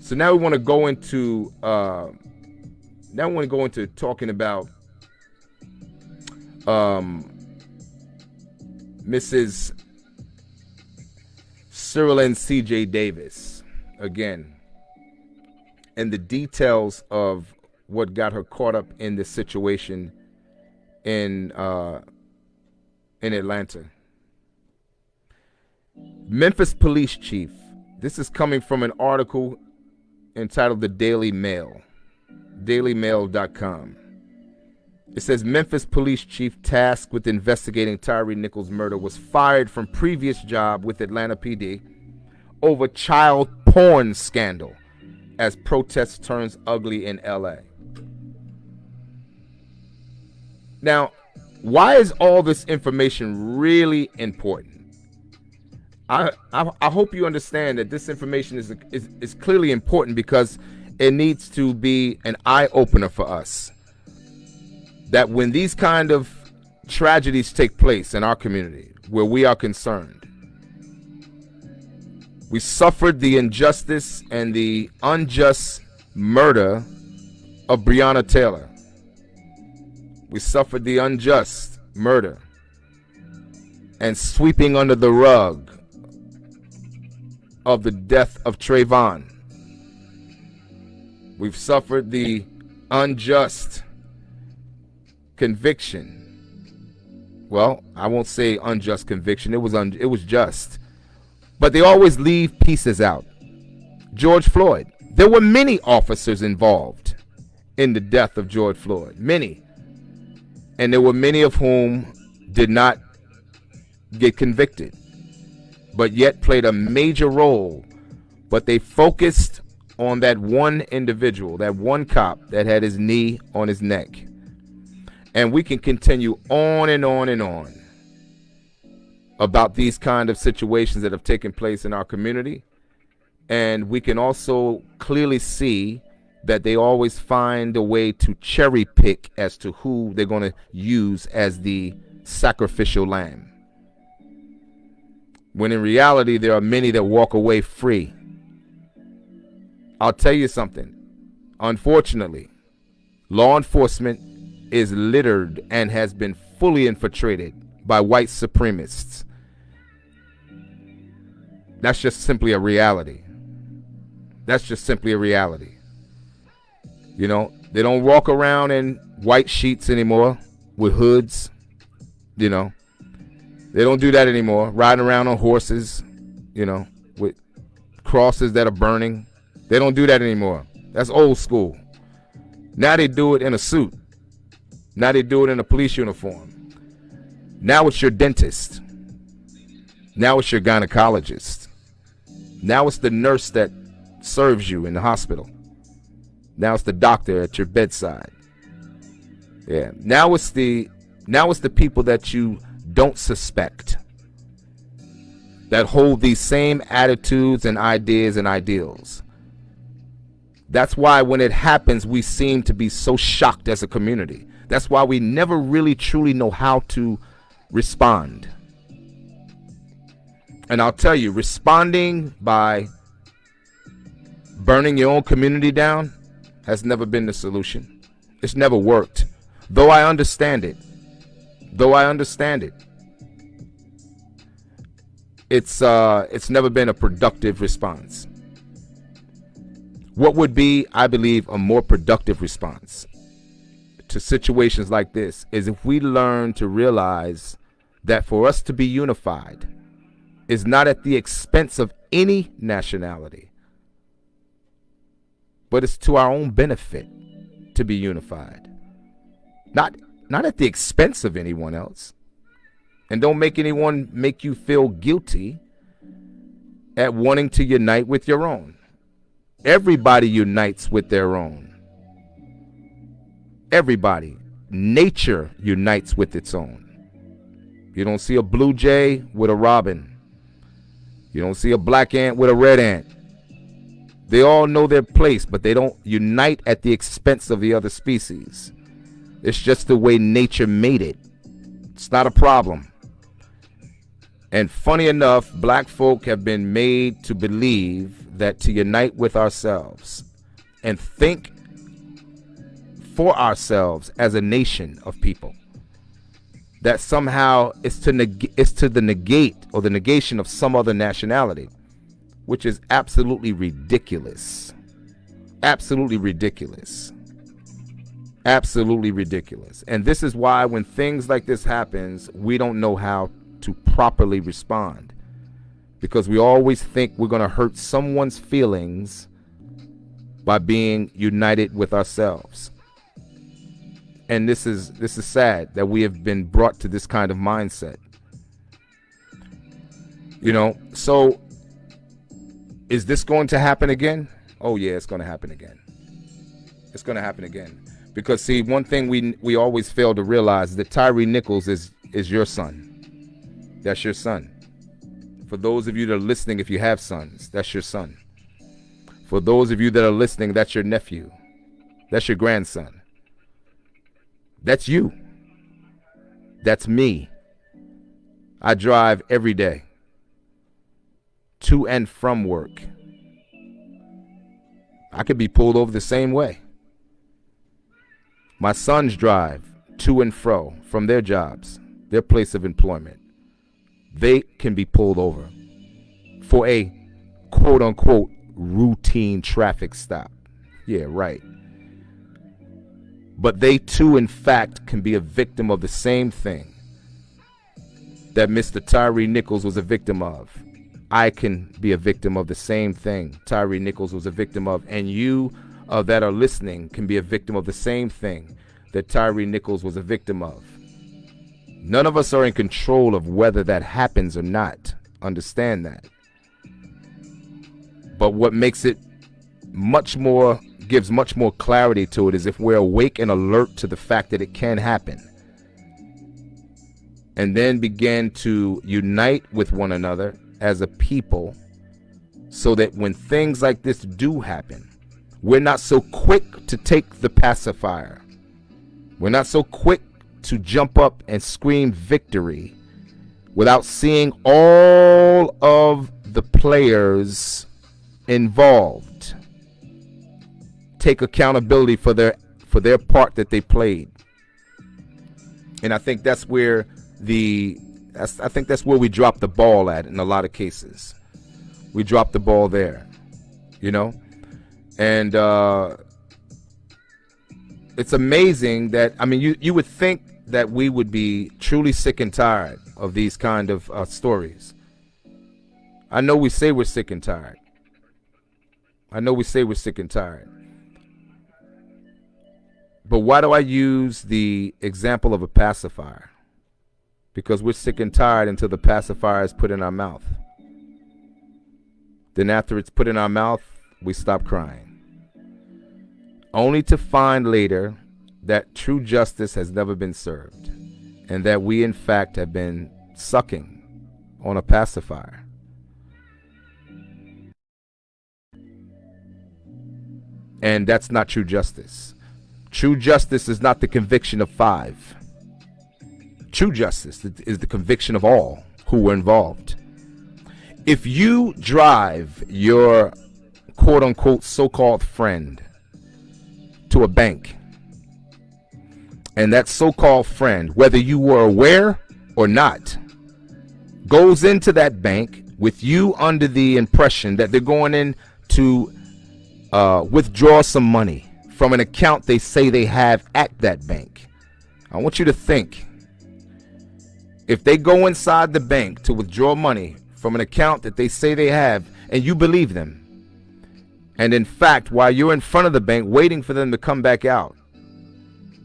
So now we want to go into uh, now we want to go into talking about um, Mrs. Cerelyn C.J. Davis again, and the details of what got her caught up in this situation in uh, in Atlanta. Memphis police chief. This is coming from an article entitled The Daily Mail, dailymail.com. It says Memphis police chief tasked with investigating Tyre Nichols' murder was fired from previous job with Atlanta PD over child porn scandal as protests turns ugly in LA. Now, why is all this information really important? I, I, hope you understand that this information is, is is clearly important because it needs to be an eye opener for us. That when these kind of tragedies take place in our community, where we are concerned, we suffered the injustice and the unjust murder of Breonna Taylor. We suffered the unjust murder and sweeping under the rug of the death of Trayvon. We've suffered the unjust conviction. Well, I won't say unjust conviction. It was un- it was just. But they always leave pieces out. George Floyd. There were many officers involved in the death of George Floyd. Many and there were many of whom did not get convicted, but yet played a major role. But they focused on that one individual, that one cop that had his knee on his neck. And we can continue on and on and on about these kind of situations that have taken place in our community. And we can also clearly see that they always find a way to cherry pick as to who they're going to use as the sacrificial lamb. When in reality, there are many that walk away free. I'll tell you something. Unfortunately, law enforcement is littered and has been fully infiltrated by white supremacists. That's just simply a reality. That's just simply a reality. You know, they don't walk around in white sheets anymore with hoods. You know, they don't do that anymore. Riding around on horses, you know, with crosses that are burning. They don't do that anymore. That's old school. Now they do it in a suit. Now they do it in a police uniform. Now it's your dentist. Now it's your gynecologist. Now it's the nurse that serves you in the hospital. Now it's the doctor at your bedside. Yeah. Now it's the now it's the people that you don't suspect that hold these same attitudes and ideas and ideals. That's why when it happens, we seem to be so shocked as a community. That's why we never really truly know how to respond. And I'll tell you, responding by burning your own community down has never been the solution. It's never worked. Though I understand it. Though I understand it. It's uh it's never been a productive response. What would be, I believe, a more productive response to situations like this is if we learn to realize that for us to be unified is not at the expense of any nationality, but it's to our own benefit to be unified. Not not at the expense of anyone else. And don't make anyone make you feel guilty at wanting to unite with your own. Everybody unites with their own. Everybody. Nature unites with its own. You don't see a blue jay with a robin. You don't see a black ant with a red ant. They all know their place, but they don't unite at the expense of the other species. It's just the way nature made it. It's not a problem. And funny enough, black folk have been made to believe that to unite with ourselves and think for ourselves as a nation of people that somehow it's to neg- is to the negate or the negation of some other nationality which is absolutely ridiculous. Absolutely ridiculous. Absolutely ridiculous. And this is why when things like this happens, we don't know how to properly respond. Because we always think we're going to hurt someone's feelings by being united with ourselves. And this is this is sad that we have been brought to this kind of mindset. You know, so is this going to happen again? Oh yeah, it's going to happen again. It's going to happen again. Because see, one thing we we always fail to realize is that Tyre Nichols is is your son. That's your son. For those of you that are listening, if you have sons, that's your son. For those of you that are listening, that's your nephew. That's your grandson. That's you. That's me. I drive every day to and from work. I could be pulled over the same way. My sons drive to and fro from their jobs, their place of employment. They can be pulled over for a quote unquote routine traffic stop. Yeah, right. But they too, in fact, can be a victim of the same thing that Mr. Tyre Nichols was a victim of. I can be a victim of the same thing Tyre Nichols was a victim of, and you uh, that are listening can be a victim of the same thing that Tyre Nichols was a victim of. None of us are in control of whether that happens or not. Understand that. But what makes it much more, gives much more clarity to it is if we're awake and alert to the fact that it can happen. And then begin to unite with one another as a people so that when things like this do happen, we're not so quick to take the pacifier. We're not so quick to jump up and scream victory without seeing all of the players involved take accountability for their for their part that they played. And I think that's where the I think that's where we drop the ball at in a lot of cases. We drop the ball there, you know, and uh, it's amazing that I mean, you you would think that we would be truly sick and tired of these kind of uh, stories. I know we say we're sick and tired. I know we say we're sick and tired. But why do I use the example of a pacifier? because we're sick and tired until the pacifier is put in our mouth. Then, after it's put in our mouth, we stop crying. Only to find later that true justice has never been served, and that we, in fact, have been sucking on a pacifier. And that's not true justice. True justice is not the conviction of five. True justice is the conviction of all who were involved. If you drive your quote unquote so called friend to a bank, and that so called friend, whether you were aware or not, goes into that bank with you under the impression that they're going in to uh, withdraw some money from an account they say they have at that bank. I want you to think if they go inside the bank to withdraw money from an account that they say they have and you believe them, and in fact, while you're in front of the bank waiting for them to come back out,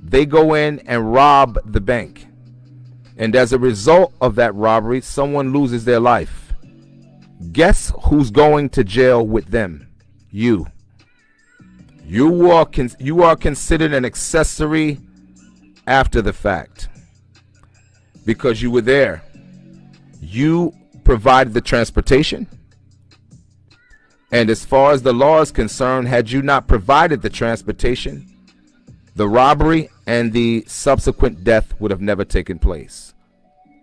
they go in and rob the bank. And as a result of that robbery, someone loses their life. Guess who's going to jail with them? You. You are, you are considered an accessory after the fact because you were there. You provided the transportation. And as far as the law is concerned, had you not provided the transportation, the robbery and the subsequent death would have never taken place.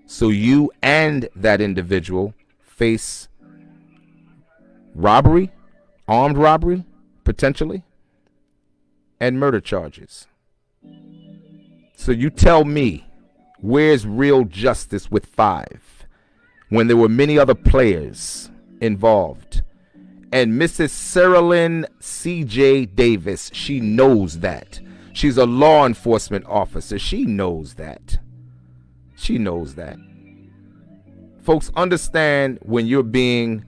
So you and that individual face robbery, armed robbery, potentially, and murder charges. So you tell me, where's real justice with five when there were many other players involved? And Mrs. Cerelyn C.J. Davis, she knows that. She's a law enforcement officer. She knows that. She knows that. Folks, understand when you're being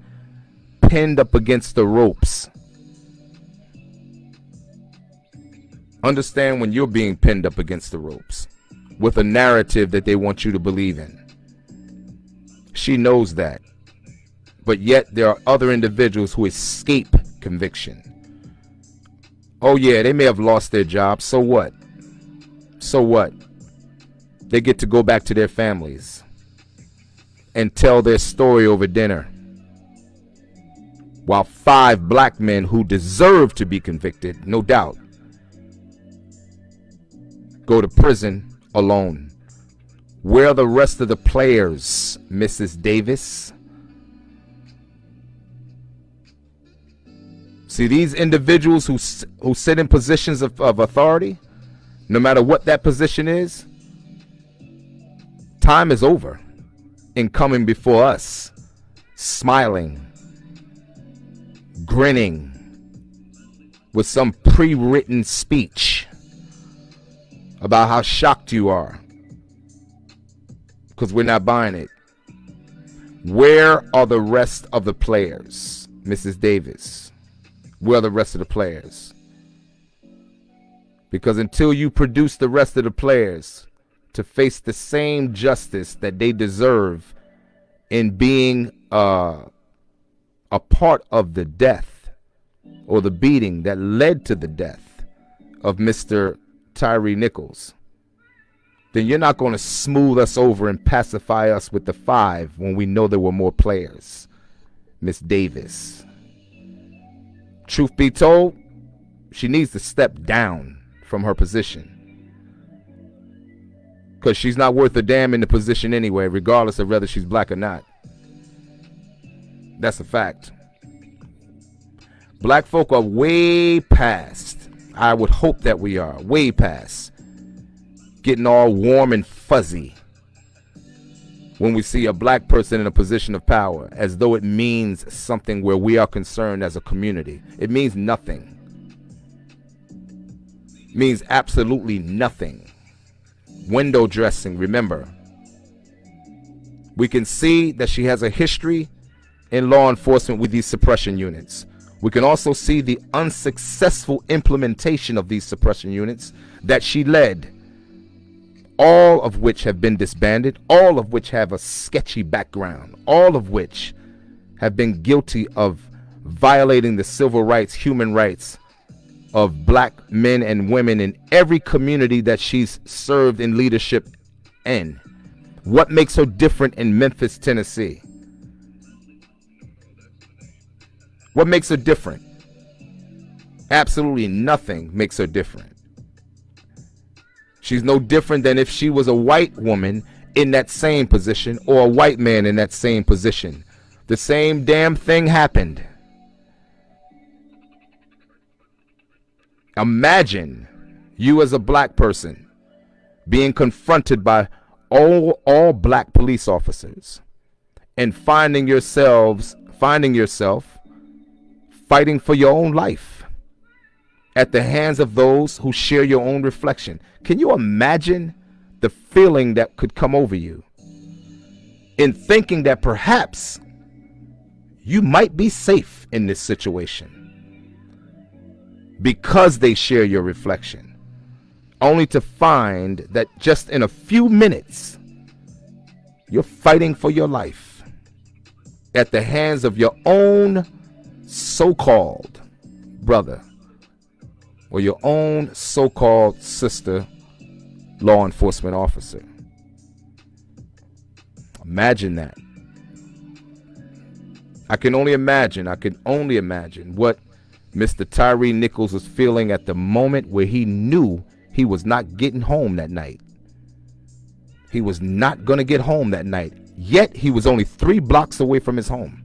pinned up against the ropes. Understand when you're being pinned up against the ropes with a narrative that they want you to believe in. She knows that. But yet there are other individuals who escape conviction. Oh, yeah, they may have lost their job. So what? So what? They get to go back to their families and tell their story over dinner. While five black men who deserve to be convicted, no doubt, go to prison alone. Where are the rest of the players, Mrs. Davis? See, these individuals who, who sit in positions of, of authority, no matter what that position is, time is over in coming before us, smiling, grinning, with some pre written speech about how shocked you are because we're not buying it. Where are the rest of the players, Mrs. Davis? Where are the rest of the players? Because until you produce the rest of the players to face the same justice that they deserve in being uh, a part of the death or the beating that led to the death of Mr. Tyre Nichols, then you're not going to smooth us over and pacify us with the five when we know there were more players. Miss Davis. Truth be told, she needs to step down from her position. Because she's not worth a damn in the position anyway, regardless of whether she's black or not. That's a fact. Black folk are way past, I would hope that we are, way past getting all warm and fuzzy when we see a black person in a position of power as though it means something where we are concerned as a community. It means nothing. It means absolutely nothing. Window dressing, remember. We can see that she has a history in law enforcement with these suppression units. We can also see the unsuccessful implementation of these suppression units that she led all of which have been disbanded, all of which have a sketchy background, all of which have been guilty of violating the civil rights, human rights of black men and women in every community that she's served in leadership in. What makes her different in Memphis, Tennessee? What makes her different? Absolutely nothing makes her different. She's no different than if she was a white woman in that same position or a white man in that same position. The same damn thing happened. Imagine you as a black person being confronted by all all black police officers and finding yourselves finding yourself fighting for your own life at the hands of those who share your own reflection. Can you imagine the feeling that could come over you in thinking that perhaps you might be safe in this situation because they share your reflection, only to find that just in a few minutes, you're fighting for your life at the hands of your own so called brother or your own so called sister law enforcement officer. Imagine that. I can only imagine, I can only imagine what Mr. Tyre Nichols was feeling at the moment where he knew he was not getting home that night. He was not going to get home that night. Yet he was only three blocks away from his home.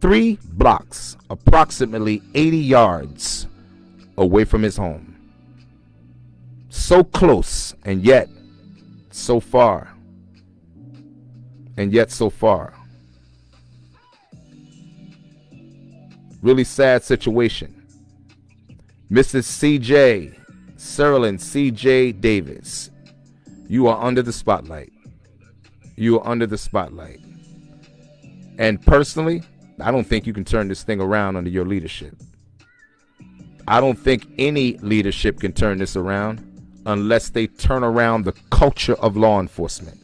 Three blocks, approximately 80 yards away from his home. So close, and yet so far. And yet so far. Really sad situation. Mrs. CJ, Cerelyn CJ Davis, you are under the spotlight. You are under the spotlight. And personally, I don't think you can turn this thing around under your leadership. I don't think any leadership can turn this around unless they turn around the culture of law enforcement.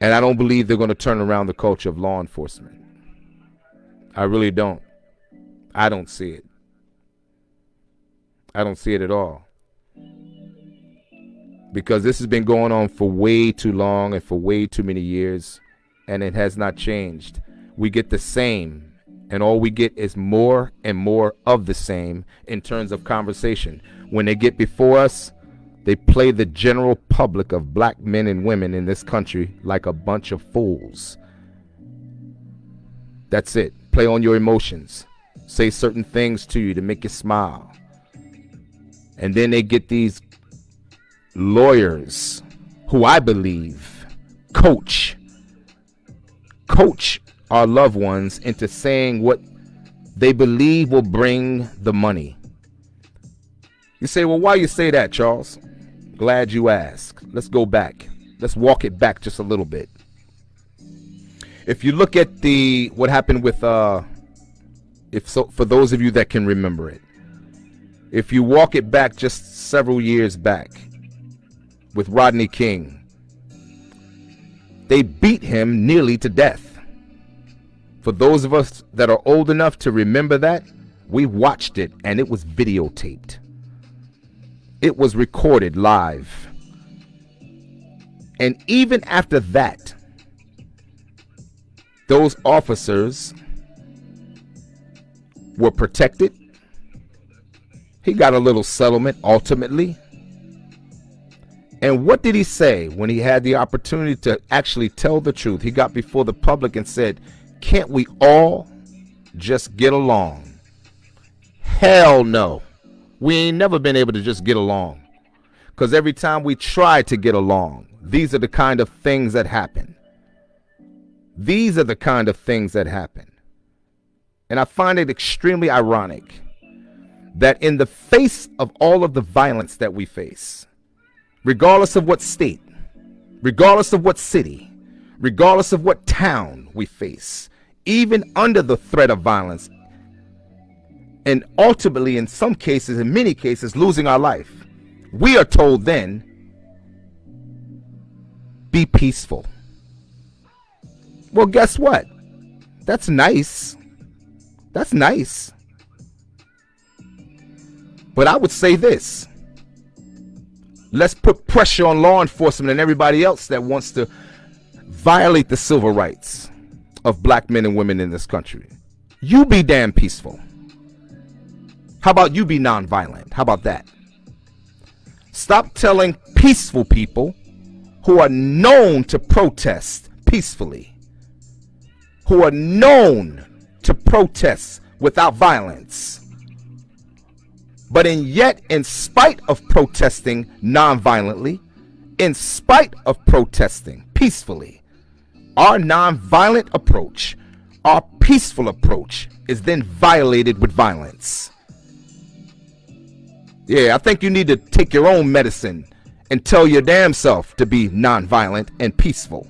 And I don't believe they're going to turn around the culture of law enforcement. I really don't. I don't see it. I don't see it at all. Because this has been going on for way too long and for way too many years, and it has not changed. We get the same and all we get is more and more of the same in terms of conversation. When they get before us, they play the general public of black men and women in this country like a bunch of fools. That's it. Play on your emotions. Say certain things to you to make you smile. And then they get these lawyers who I believe coach coach our loved ones into saying what they believe will bring the money. You say, well, why you say that, Charles? Glad you asked. Let's go back. Let's walk it back just a little bit. If you look at the what happened with uh if so for those of you that can remember it. If you walk it back just several years back with Rodney King, they beat him nearly to death. For those of us that are old enough to remember that, we watched it and it was videotaped. It was recorded live. And even after that, those officers were protected. He got a little settlement ultimately. And what did he say when he had the opportunity to actually tell the truth? He got before the public and said, can't we all just get along? Hell no. We ain't never been able to just get along. Because every time we try to get along, these are the kind of things that happen. These are the kind of things that happen. And I find it extremely ironic that in the face of all of the violence that we face, regardless of what state, regardless of what city, regardless of what town we face, even under the threat of violence, and ultimately, in some cases, in many cases, losing our life, we are told then, be peaceful. Well, guess what? That's nice. That's nice. But I would say this let's put pressure on law enforcement and everybody else that wants to violate the civil rights of black men and women in this country. You be damn peaceful. How about you be nonviolent? How about that? Stop telling peaceful people who are known to protest peacefully, who are known to protest without violence, but in yet, in spite of protesting nonviolently, in spite of protesting peacefully, our nonviolent approach, our peaceful approach is then violated with violence. Yeah, I think you need to take your own medicine and tell your damn self to be nonviolent and peaceful.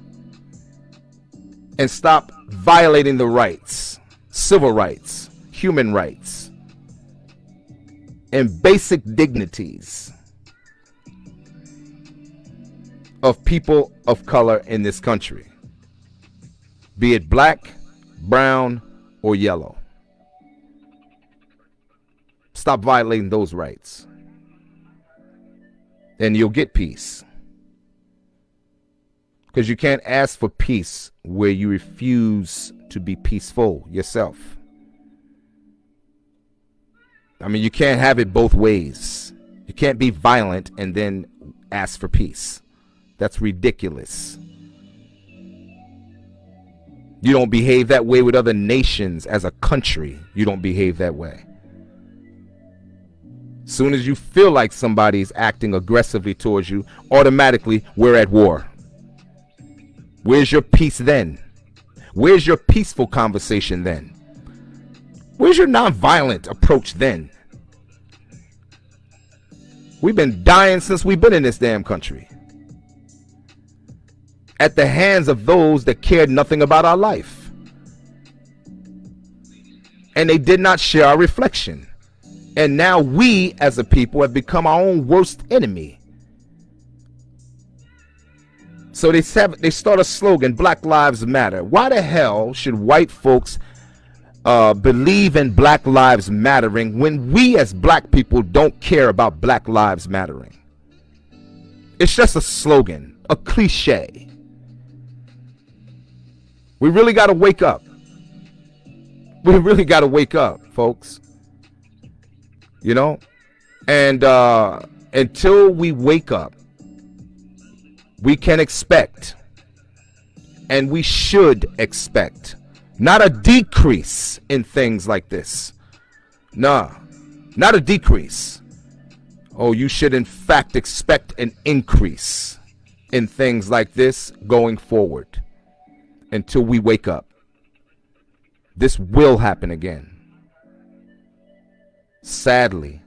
And stop violating the rights, civil rights, human rights, and basic dignities of people of color in this country, be it black, brown, or yellow. Stop violating those rights. And you'll get peace. Because you can't ask for peace where you refuse to be peaceful yourself. I mean, you can't have it both ways. You can't be violent and then ask for peace. That's ridiculous. You don't behave that way with other nations as a country. You don't behave that way. Soon as you feel like somebody's acting aggressively towards you, automatically we're at war. Where's your peace then? Where's your peaceful conversation then? Where's your nonviolent approach then? We've been dying since we've been in this damn country at the hands of those that cared nothing about our life. And they did not share our reflection. And now we as a people have become our own worst enemy. So they have, they start a slogan, Black Lives Matter. Why the hell should white folks uh, believe in Black Lives Mattering when we as black people don't care about Black Lives Mattering? It's just a slogan, a cliche. We really got to wake up. We really got to wake up, folks. You know? And uh, until we wake up, we can expect, and we should expect, not a decrease in things like this. Nah, not a decrease. Oh, you should in fact expect an increase in things like this going forward until we wake up. This will happen again. Sadly,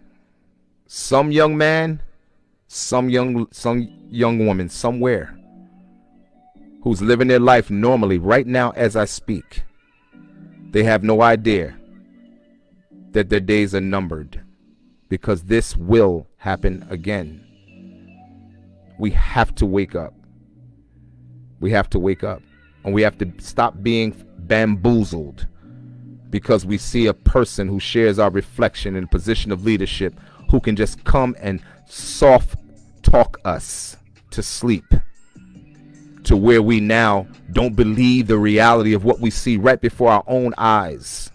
some young man, some young some young woman somewhere who's living their life normally right now as I speak, they have no idea that their days are numbered because this will happen again. We have to wake up. We have to wake up. And we have to stop being bamboozled because we see a person who shares our reflection in a position of leadership who can just come and soft talk us to sleep to where we now don't believe the reality of what we see right before our own eyes.